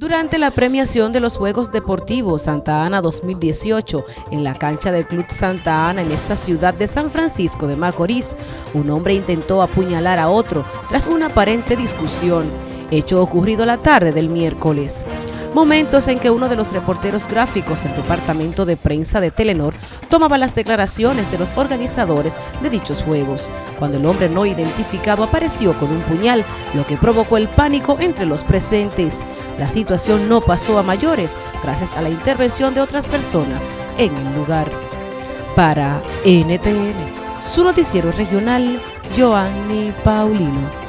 Durante la premiación de los Juegos Deportivos Santa Ana 2018 en la cancha del Club Santa Ana en esta ciudad de San Francisco de Macorís, un hombre intentó apuñalar a otro tras una aparente discusión, hecho ocurrido la tarde del miércoles momentos en que uno de los reporteros gráficos del departamento de prensa de Telenor tomaba las declaraciones de los organizadores de dichos juegos, cuando el hombre no identificado apareció con un puñal, lo que provocó el pánico entre los presentes. La situación no pasó a mayores gracias a la intervención de otras personas en el lugar. Para NTN, su noticiero regional, Joanny Paulino.